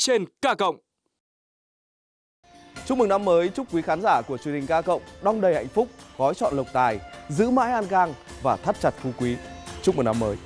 trên K cộng. Chúc mừng năm mới, chúc quý khán giả của truyền hình K cộng đong đầy hạnh phúc, gói chọn lộc tài, giữ mãi an khang và thắt chặt phú quý. Chúc mừng năm mới.